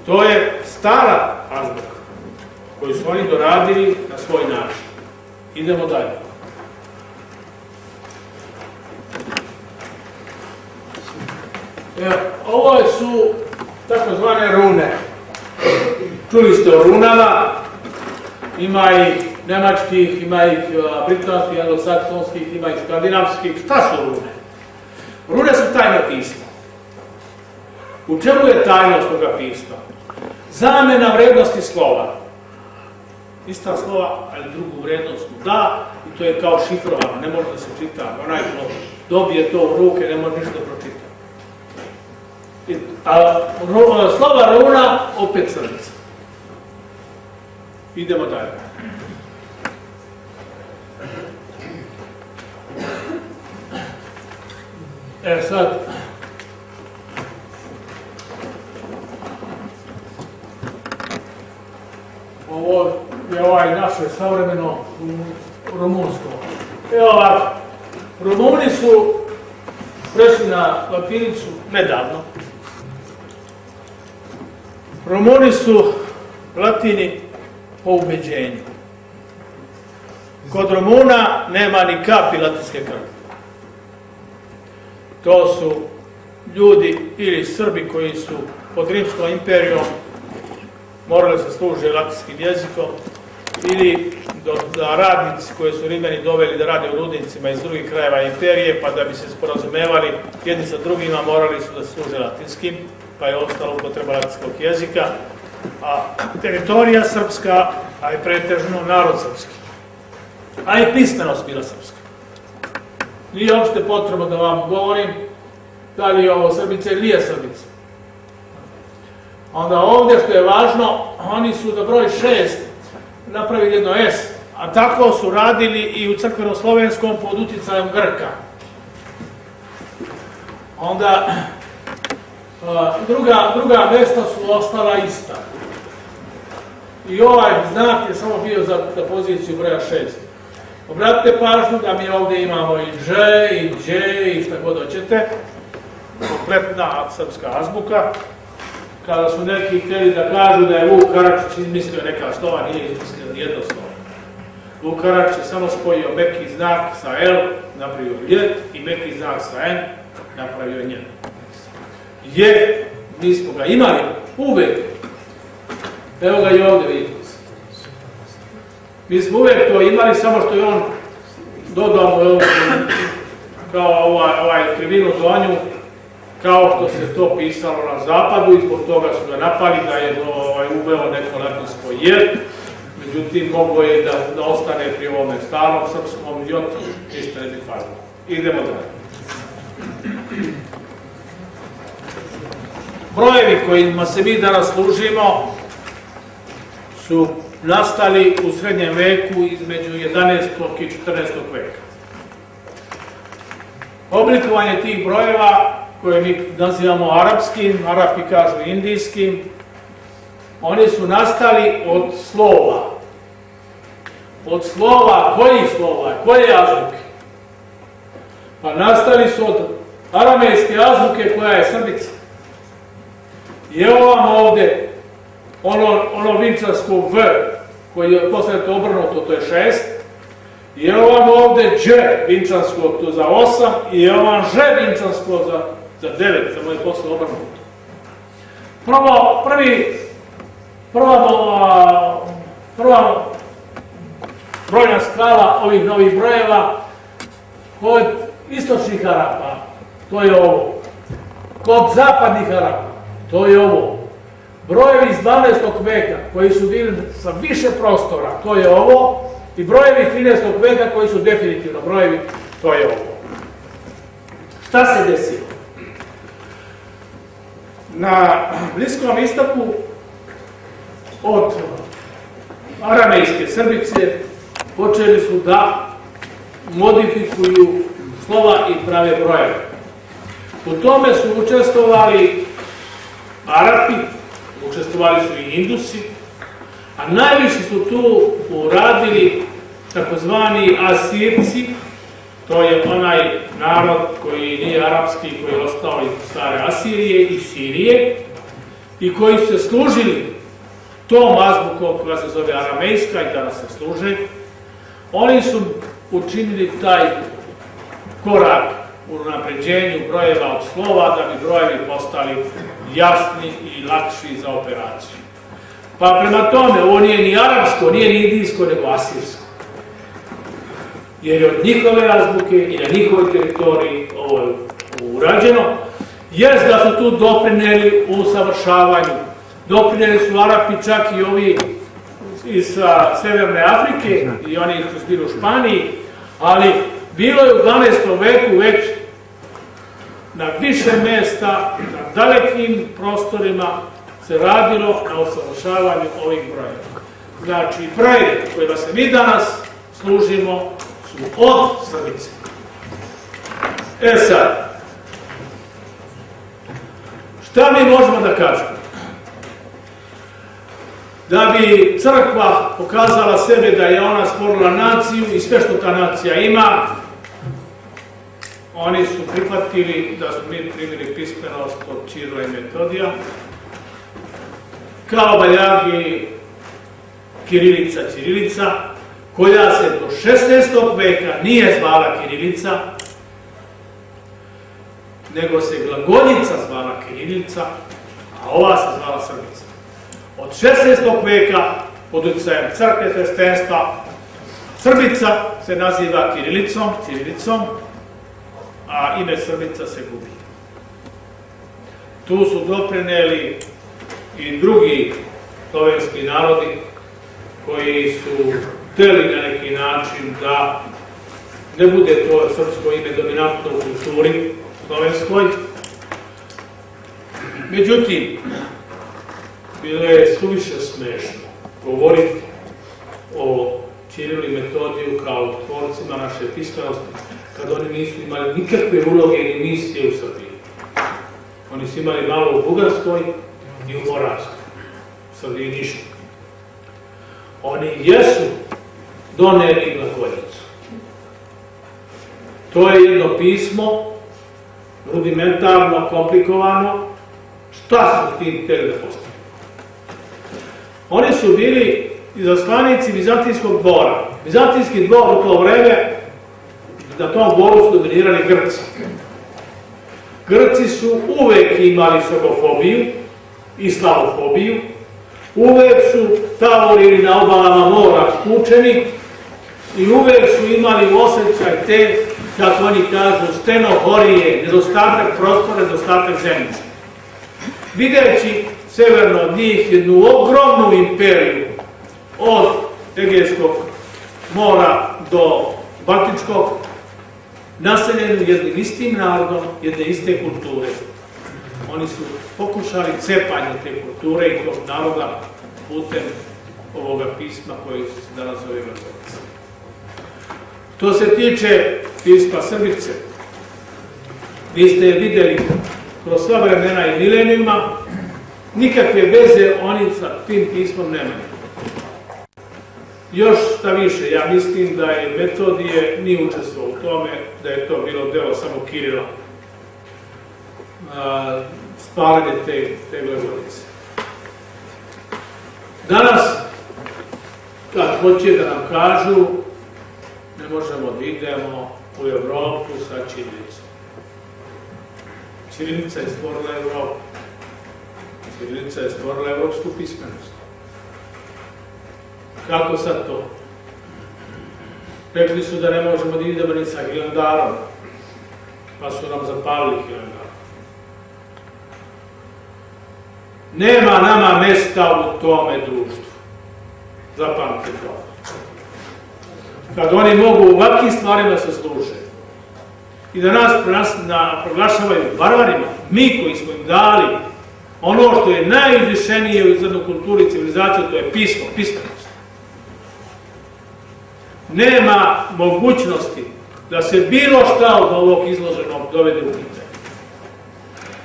To je stara azbuka koju su oni doradili na svoj način. Idemo dalje. Ovo su takozvane rune. Čuli ste o runama, ima i nemačkih, ima i britanskih, anglosaksonskih, ima i skandinavskih. Šta su rune? Rune su tajna pisma. U čemu je tajnost toga pisma? Zamena vrednosti slova. Ista slova, ali drugu vrednost da, i to je kao šifrovano, ne može da se čita. Onaj ko dobije to u ruke, ne može ništa da pročita. A slova runa opet crnica. Idemo dalje. E sad, ovo je ovaj naše savremeno rumunsko. Evo ovako, Rumuni su prešli na latinicu nedavno, Romoni su latini po ubeđenju. Kod Romuna nema ni kapi latinske krvi. To su ljudi ili Srbi koji su pod Rimskom imperijom morali se služiti latinským jezikom ili da radnici koji su Rimljani doveli da rade u rudnicima iz drugih krajeva imperije, pa da bi se sporazumevali jedni sa drugima morali su da služe latinskim, pa je ostalo upotreba latinskog jezika, a teritorija srpska, a je pretežno narod srpski. A i pismenost bila srpska. Nije uopšte potrebno da vam govorim da li je ovo Srbice ili nije Srbice. Onda ovdje što je važno, oni su za broj šest napravili jedno S, a tako su radili i u crkveno-slovenskom pod utjecajom Grka. Onda druga, druga mesta su ostala ista. I ovaj znak je samo bio za, za poziciju broja šest. Obratite pažnju da mi ovdje imamo i Ž, i Đ, i šta god hoćete. Kompletna srpska azbuka kada su neki htjeli da kažu da je Vuk Karadžić izmislio neka slova, nije izmislio nijedno slovo. Vuk je samo spojio meki znak sa L, napravio ljet, i meki znak sa N, napravio njen. Je, mi smo ga imali uvek. Evo ga i ovdje vidite. Mi smo uvek to imali, samo što je on dodao kao ovaj, ovaj krivinu donju, kao što se to pisalo na zapadu i zbog toga su ga napali da je ovaj, uveo neko latinsko je, međutim moglo je da, da ostane pri ovome starom srpskom jot, ništa ne bi falilo. Idemo dalje. Brojevi kojima se mi danas služimo su nastali u srednjem veku između 11. i 14. veka. Oblikovanje tih brojeva koje mi nazivamo arapskim, Arapi kažu indijskim, oni su nastali od slova. Od slova, kojih slova, koje azbuke? Pa nastali su od aramejske azbuke koja je srbica. I evo vam ovdje ono, ono vinčarsko V, koji je posle to obrnuto, to je šest. I evo vam ovdje Đ vinčansko, to za osam. I evo vam Ž vinčansko za za devet, samo je posle obrnuto. Prvo, prvi, prva, prva brojna skala ovih novih brojeva kod istočnih Arapa, to je ovo. Kod zapadnih Arapa, to je ovo. Brojevi iz 12. veka koji su bili sa više prostora, to je ovo. I brojevi 13. veka koji su definitivno brojevi, to je ovo. Šta se desilo? na Bliskom istoku od aramejske Srbice počeli su da modifikuju slova i prave brojeve. U tome su učestvovali Arapi, učestvovali su i Indusi, a najviše su tu uradili takozvani Asirci, to je onaj narod koji nije arapski, koji je ostao iz stare Asirije i Sirije i koji su se služili tom azbukom koja se zove aramejska i danas se služe, oni su učinili taj korak u napređenju brojeva od slova da bi brojevi postali jasni i lakši za operaciju. Pa prema tome, ovo nije ni arapsko, nije ni indijsko, nego asirsko jer je od njihove azbuke i na njihovoj teritoriji ovo je urađeno, jest da su tu doprineli u savršavanju. Doprineli su Arapi čak i ovi iz Severne Afrike i oni su bili u Španiji, ali bilo je u 12. veku već na više mesta, na dalekim prostorima se radilo na usavršavanju ovih brojeva. Znači, broje kojima se mi danas služimo su od Srbice. E sad, šta mi možemo da kažemo? Da bi crkva pokazala sebe da je ona stvorila naciju i sve što ta nacija ima, oni su prihvatili da su mi primili pismenost od Čirila i Metodija, kao baljagi Kirilica, Čirilica, koja se do 16. veka nije zvala Kirilica, nego se glagoljica zvala Kirilica, a ova se zvala Srbica. Od 16. veka, pod utjecajem crkve hrišćanstva, Srbica se naziva Kirilicom, Cirilicom, a ime Srbica se gubi. Tu su doprineli i drugi slovenski narodi koji su hteli na neki način da ne bude to srpsko ime dominantno u kulturi slovenskoj. Međutim, bilo je suviše smešno govoriti o Čirilu i Metodiju kao tvorcima naše pismenosti, kad oni nisu imali nikakve uloge ni misije u Srbiji. Oni su imali malo u Bugarskoj i u Moravskoj. U Srbiji ništa. Oni jesu doneli glagoljicu. To je jedno pismo, rudimentarno, komplikovano. Šta su tim htjeli da postavili? Oni su bili izaslanici Vizantijskog dvora. Vizantijski dvor u to vreme, na tom su dominirali Grci. Grci su uvek imali srbofobiju i slavofobiju, uvek su tavorili na obalama mora skučeni i uvek su imali osjećaj te, kako oni kažu, stenohorije, nedostatak prostora, nedostatak zemljice. Videći severno od njih jednu ogromnu imperiju, od Egejskog mora do Baltičkog, naseljenu jednim istim narodom, jedne iste kulture. Oni su pokušali cepanje te kulture i tog naroda putem ovoga pisma koji se danas zove Vrgovica. Što se tiče pisma Srbice, vi ste je vidjeli kroz sva vremena i milenijuma, nikakve veze oni sa tim pismom nemaju. Još šta više, ja mislim da je Metodije nije učestvovao tome, da je to bilo delo samo Kirila. Spalanje te, te glagolice. Danas, kad hoće da nam kažu, ne možemo da idemo u Evropu sa Čirilicom. Čirilica je stvorila Evropu. Čirilica je stvorila evropsku pismenost. Kako sad to? Rekli su da ne možemo da idemo ni sa Hilandarom, pa su nam zapalili Hilandar. Nema nama mesta u tome društvu. Zapamte to. Kad oni mogu u ovakvim stvarima se služe i da nas proglašavaju barbarima, mi koji smo im dali ono što je najizvišenije u izglednu kulturi i civilizaciju, to je pismo, pismenost nema mogućnosti da se bilo šta od ovog izloženog dovede u pitanje.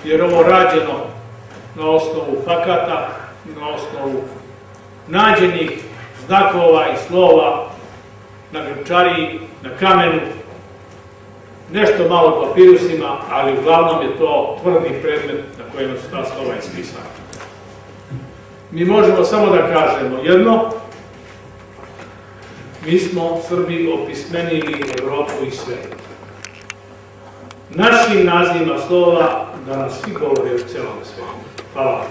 Jer ovo rađeno na osnovu fakata, na osnovu nađenih znakova i slova na grčariji, na kamenu, nešto malo papirusima, ali uglavnom je to tvrdi predmet na kojima su ta slova ispisana. Mi možemo samo da kažemo jedno, mi smo Srbi opismenili Evropu i svet. Našim nazivima slova da nas svi govore u celom svetu. Hvala vam.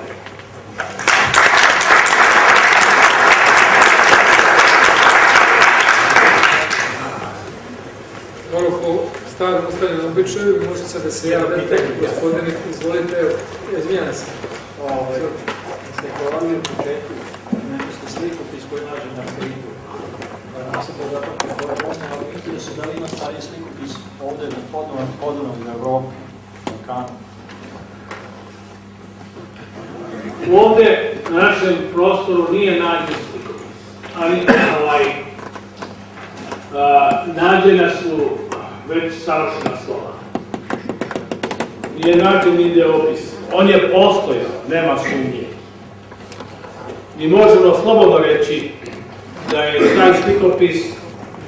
Hvala po starom ostavljenom običaju, možete sad da se gospodine, izvolite, evo, izvijan se. Ovo, ste govorili u početku, ste sliku koji nađe na se to zapamti koja je osnova interesa da li ima stariji slikopis ovde na podnovom, podnovom na Evropi, Balkanu. Ovde na našem prostoru nije nađen slikopis, ali ovaj, nađena su već savršena slova. Nije nađen ideopis. On je postojao, nema sumnje. Mi možemo slobodno reći da je taj slikopis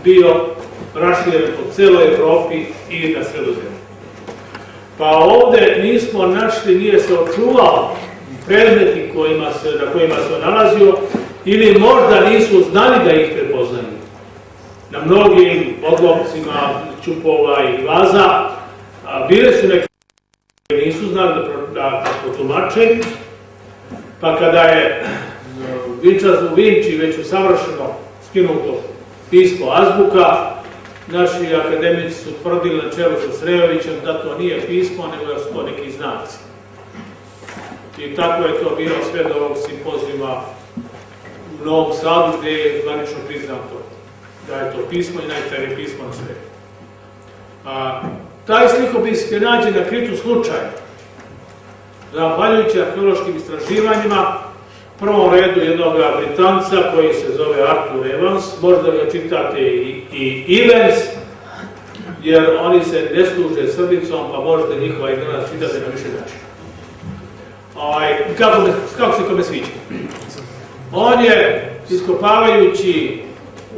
bio raširen po celoj Evropi i na sredozemlju. Pa ovde nismo našli, nije se očuvao predmeti kojima se, na kojima se nalazio ili možda nisu znali da ih prepoznaju. Na mnogim odlomcima čupova i vaza bile su neke nisu znali da, da, da potumače, pa kada je Vinča u Vinči već usavršeno skinuto pismo azbuka. Naši akademici su tvrdili na čelu sa Srejovićem da to nije pismo, nego da su to neki znaci. I tako je to bilo sve do ovog simpozijuma u Novom Sadu gdje je zvanično priznato da je to pismo i najstarije pismo na svijetu. A, taj slikopis je nađen na kritu slučaju. Zahvaljujući arheološkim istraživanjima, prvom redu jednog Britanca koji se zove Arthur Evans, možda ga čitate i, i Evans, jer oni se ne služe srbicom, pa možete njihova igrana čitati na više način. Ovaj, kako, kako se kome sviđa? On je, iskopavajući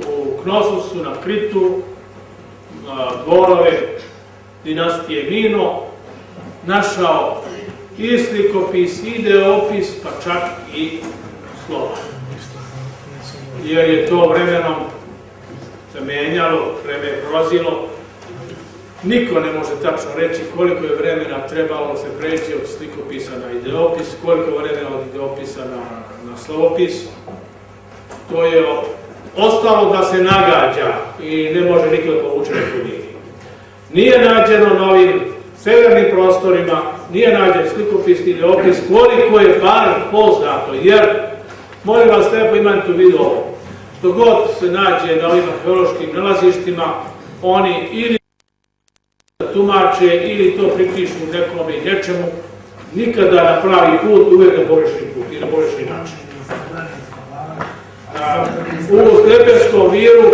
u Knosusu na Kritu, dvorove dinastije Mino, našao i slikopis, i ideopis, pa čak i slova. Jer je to vremenom se vreme je prolazilo. Niko ne može tačno reći koliko je vremena trebalo se preći od slikopisa na ideopis, koliko vremena od ideopisa na, na slovopis. To je ostalo da se nagađa i ne može niko da povuče neku Nije nađeno na ovim severnim prostorima, nije nađen slikopis ili opis koliko je bar poznato, jer, molim vas, lijepo imajte u vidu ovo, što god se nađe na ovim arheološkim nalazištima, oni ili tumače ili to pripišu nekome i nečemu, nikada na pravi put, uvijek na pogrešni put i na način. U Slepenskom viru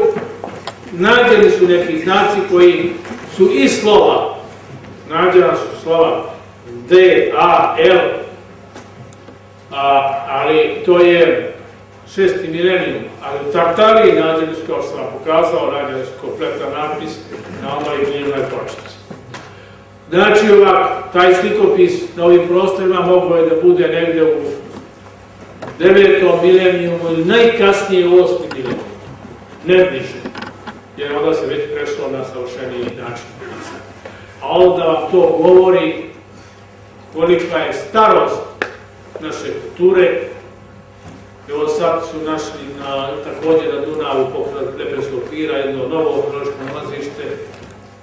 nađeni su neki znaci koji su i slova, nađena su slova D, A, L, a, ali to je šesti milenijum, ali u Tartariji nađeni su, kao sam pokazao, nađeni su kompletan napis na onoj glinoj početci. Znači ovak, taj slikopis na ovim prostorima mogo je da bude negde u devetom milenijumu ili najkasnije u osmi milenijum, ne bliže, jer onda se već prešlo na savršeniji način a onda vam to govori kolika je starost naše kulture. Evo sad su našli na, također na Dunavu pokrad Lepenskog pira jedno novo arheološko nalazište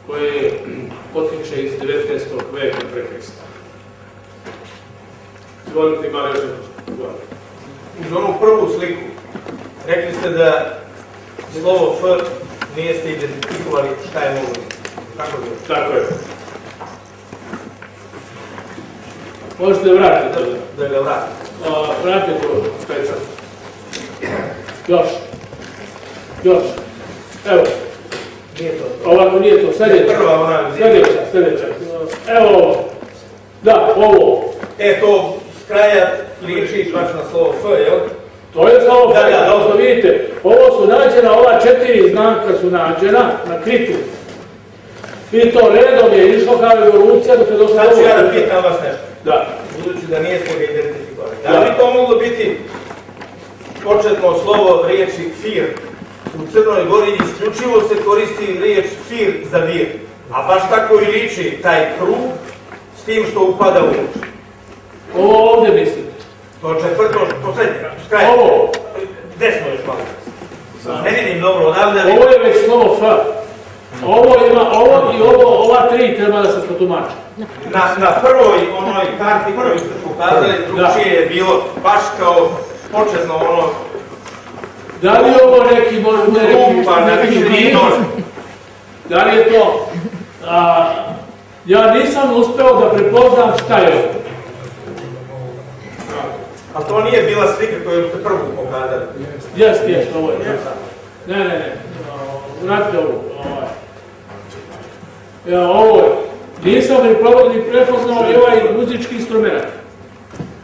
koje potiče iz 19. veka prekresta. Izvolite malo još Uz onu prvu sliku rekli ste da slovo F nije ste identifikovali šta je mogo Tako je. Tako je. Možete da vratite to. Da ga vratite. Vratite to pečat. Još. Još. Evo. Nije to. Ovako nije to. Sad je Prva ona. Sljedeća, sljedeća. Evo ovo. Da, ovo. E, to s kraja liči baš na slovo F, jel? To je slovo Da, F, da, kao što dobro. vidite. Ovo su nađena, ova četiri znaka su nađena na kritu. I to redom je išlo kao evolucija dok je došlo Sad ću ovo. ja da pitam vas nešto. Da. Budući da nije ste ga identifikovali. Da li to moglo biti početno slovo riječi fir? U Crnoj Gori isključivo se koristi riječ fir za vir. A baš tako i liči taj krug s tim što upada u uč. Ovo ovdje mislite. To četvrto, poslednje, s kraja. Ovo. Desno još malo. Ne vidim dobro, odavde. Ovo je već slovo F. Ovo ima, ovo i ovo, ova tri treba da se protumače. Na, na prvoj onoj karti koju ste pokazali, drugčije je bilo baš kao početno ono Da li je ovo neki, možda neki, neki. Da li je to? A, ja nisam uspeo da prepoznam šta je ovo. A to nije bila slika koju ste prvu pokazali. Jeste, jeste, ovo je. Ne, ne, ne. Vratite ovo. Ovaj. Ja, ovo je. Nisam ni ni prepoznao ni ovaj muzički instrument.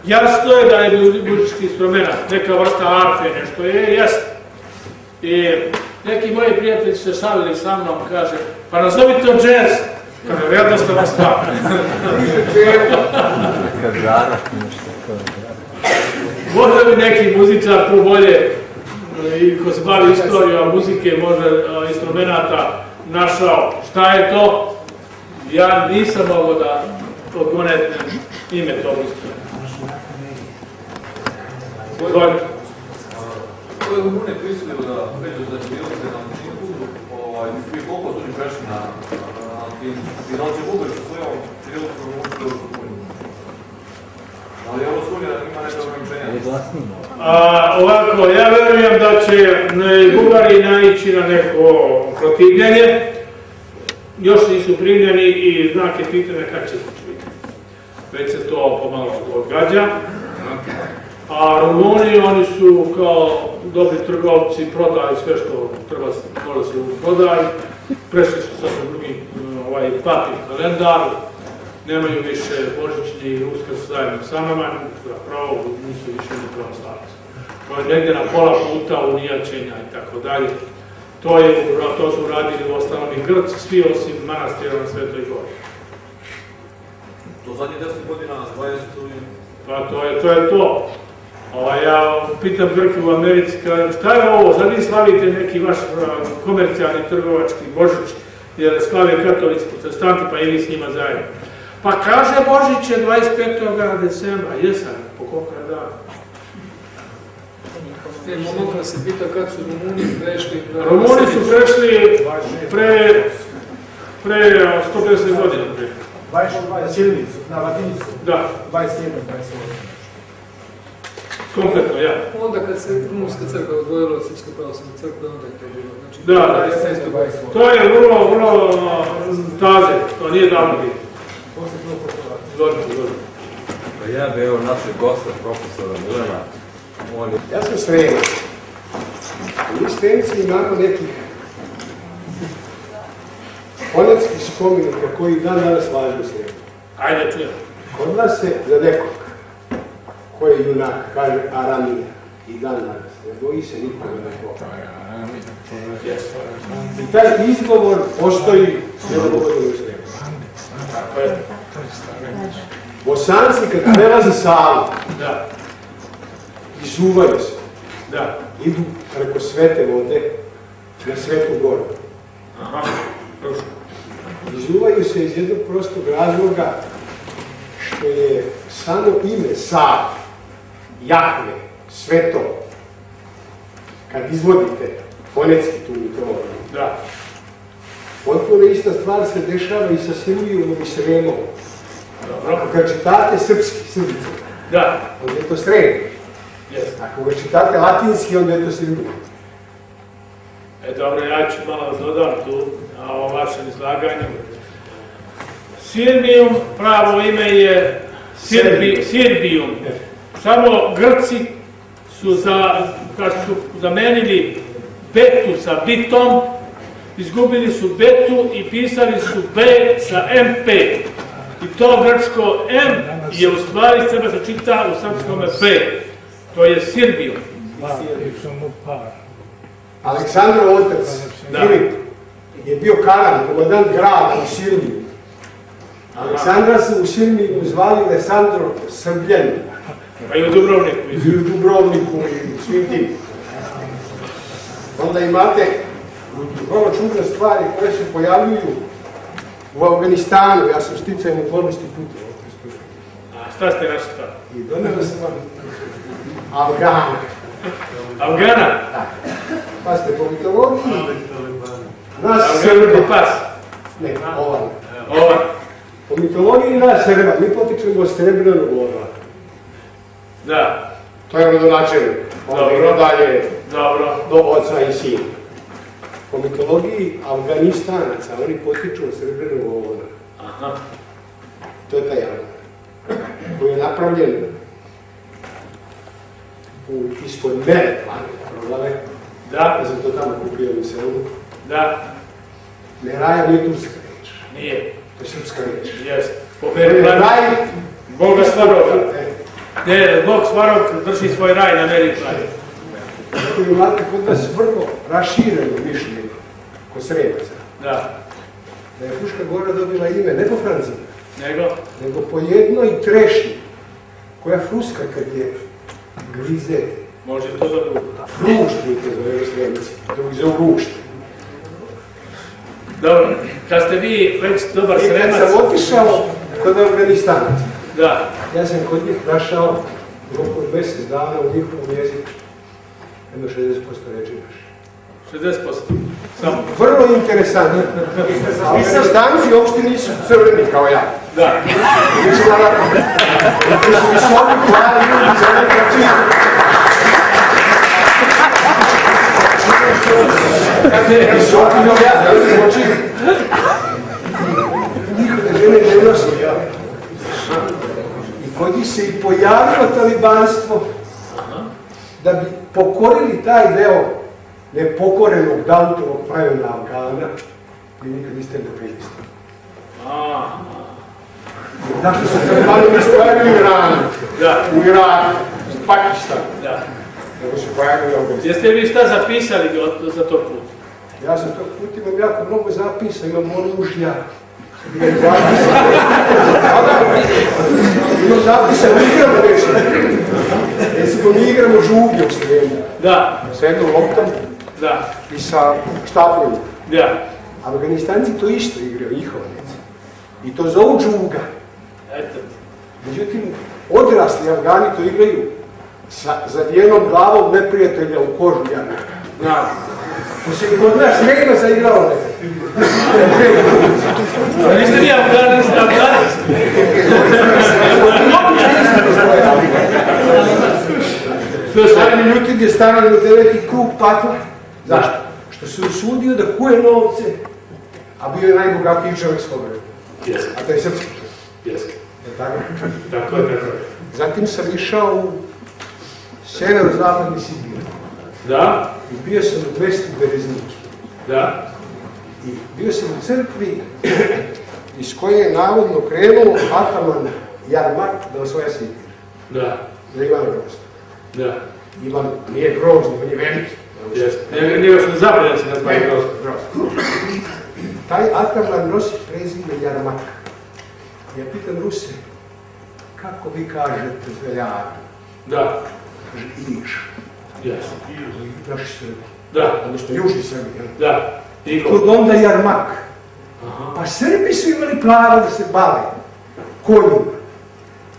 Jasno je da je muzički instrument, neka vrsta arfe, nešto je, jeste. I neki moji prijatelji se šalili sa mnom, kaže, pa nazovi to džez. Kaže. Kazana, nešto tako. Možda bi neki muzičar tu bolje i ko se bavi istorijom muzike, možda instrumenta našao šta je to. Ja nisam mogao da odgonetnem ime tog instrumenta. Izvolite. Rumune prisilio da pređu za Čirilovce na Latiniku, ovaj, i koliko su oni prešli na Latinicu? I da li će Bugari sa svojom Čirilovcom ući u Europsku uniju? Ali Europska unija ima neka ograničenja. A, ovako, ja verujem da će i Bugari naići na neko protivljenje. Još nisu primljeni i znak je pitanja kad će biti. Već se to pomalo odgađa. A Rumuni, oni su kao dobri trgovci, prodali sve što treba mora se prodaju. Prešli su sad u drugi ovaj, papir kalendar, nemaju više božićni i uskrs zajedno sa nama, zapravo nisu više ni pravoslavci. To je negdje na pola puta unijačenja i tako dalje. To, je, to su radili u ostalom i Grci, svi osim manastira na Svetoj Gori. To zadnje 10 godina, 20 i... Pa to je to. Je to. Ova, ja pitam Grke u Americi, šta je ovo, sad vi slavite neki vaš a, komercijalni trgovački Božić, jer slave katolici, protestanti, pa i vi s njima zajedno. Pa kaže Božić je 25. decembra, jesam, po koliko je Ne, momaka se pita kad su Rumuni prešli Rumuni su prešli pre, pre a, 150 godina. Pre. 22 Čirilicu, na Latinicu, Da, 27, 28. kompletno, ja. Onda kad se Rumunska crkva odvojila od Srpske pravoslavne crkve, onda je to bilo. Znači, Da, da. 27, 28. To je vrlo, vrlo a, taze, to nije davno bilo. Posle prvog postolata. Izvolite, izvolite. Pa ja bi evo našeg gosta, profesora Milana, on je Ja sam Sremac. Mi Sremci imamo nekih konetskih spomenika koji dan danas važu Sremu. Ajde, čujem. Kod nas se za nekog ko je junak kaže Aramija i dan danas. Ne boji se nikoga da to. I taj izgovor postoji nedovoljno u Sremu. Tako je. Bosanci kad prelaze Savu, Da, izuvaju se, da. idu preko svete vode na svetu goru. Aha, prošlo. Izuvaju se iz jednog prostog razloga što je samo ime Sav, Jahve, sveto, kad izvodite fonetski tu mitologiju, Da, potpuno ista stvar se dešava i sa Silvijom i Sremom. Ako ga čitate srpski, srbice, Da, onda je to Srem. Jes. Ako ga čitate latinski, onda je to Silvija. E, dobro, ja ću malo dodam tu na ovom vašem izlaganju. Sirbijum, pravo ime je Sirbi, Sirbijum. Samo Grci su, za, kad su zamenili betu sa bitom, izgubili su betu i pisali su B sa MP. I to grčko M je u stvari treba se čita u srpskom B. To je Sirbijum. Aleksandrov otac, Da. Filip, je bio karan, komandant grada u Silviju. Aleksandra su u Silviju zvali Alessandro Srbljan, Pa i u Dubrovniku. i u Dubrovniku i svim tim. Onda imate vrlo čudne stvari koje se pojavljuju u Afganistanu. Ja sam sticajem okolnosti putovao. A šta ste našli tamo? I doneo sam vam Afgana. Afgana? Pa ste po mitologiji, nas Srba, pas. ne, ovaj. Ova. Po mitologiji nas Srba, mi potičemo Srebrnog orla. Da, To je rodonačelnik. Dobro. dalje dobro. do oca i sina. Po mitologiji Afganistanaca, oni potiču od Srebrnog orla. Aha. To je taj Afgan. Koji je napravljen u, ispod mene planeta proglave. Da, Ja sam to tamo kupio u selu. da, Ne raja nije turska reč. nije. To je srpska reč. Jest. Po Ne, Periplanu. raj, Boga Svaroga. E, Ne, Bog Svarog drži svoj raj na Periplanu. Dakle, imate kod nas vrlo rašireno mišljenje kod Sremaca. Da, Da je Fruška gora dobila ime ne po Francima, nego, nego po jednoj trešnji koja fruska kad je grize može to da bude. fruštnike zove Sremci, dok zovu rušte. Dobro, kad ste vi već dobar I kad sremac, sam otišao kod Afganistanaca, da, ja sam kod njih našao u roku mjesec dana u njihovom jeziku jedno 60% reči naše. 60%. Samo. Vrlo interesantno. Ali Afganistanci uopšte nisu crveni kao ja. Da. Oni su visoki, plavi ljudi, crveni kao čisto. Visoki kao ja, oči? Žene ne nose, ja. I kod njih se i pojavilo talibanstvo da bi pokorili taj deo nepokorenog Dautovog pravila Afgana, vi nikad niste ne. Zašto se talibani nisu pojavili u Iranu, Da. u Iraku, u Pakistanu, Da. nego su pojavili Afganistanu. Jeste vi šta zapisali za to put? Ja sam tog put imam jako mnogo zapisa, imam oružja. Imam zapisa. Imam zapisa, mi igramo nešto. Recimo, mi igramo žuglje u Sloveniji. Da. Sa jednom loptom Da. i sa štapovima. Da. Afganistanci to isto igraju, njihova djeca. I to zovu džuga. Eto. Međutim, odrasli Afgani to igraju sa zavijenom glavom neprijatelja u kožu jana. Da. To se kod nas ne ima zaigrao nekad. A niste vi Afganic, Afganic? To je stari Ljutin je stavio u deveti krug pakla. Zašto? Što se usudio da kuje novce, a bio je najbogatiji čovjek. Jeste. A to je srpski čovjek. Je tako? Tako je, tako je. Zatim sam išao u severo-zapadni Sibir. Da. I bio sam u Vesti Berezniki. Da. I bio sam u crkvi iz koje je navodno krenuo Ataman Jarmak da osvoja Sibir. Da. Za Ivana Grozna. Da. Ivan nije grozni, on je veliki. Jeste. Njega nije još ne zabranjen se na Ne, grozno. grozni. Taj Ataman nosi prezime Jarmak. Ja pitam Ruse, kako vi kažete zveljara? Da. Kaže Iš. Jeste. Naši Srbi. Da. Južni Srbi. jel? Da. I Kod onda Jarmak. Pa Srbi su imali pravo da se bave konjima,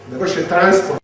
da vrše transport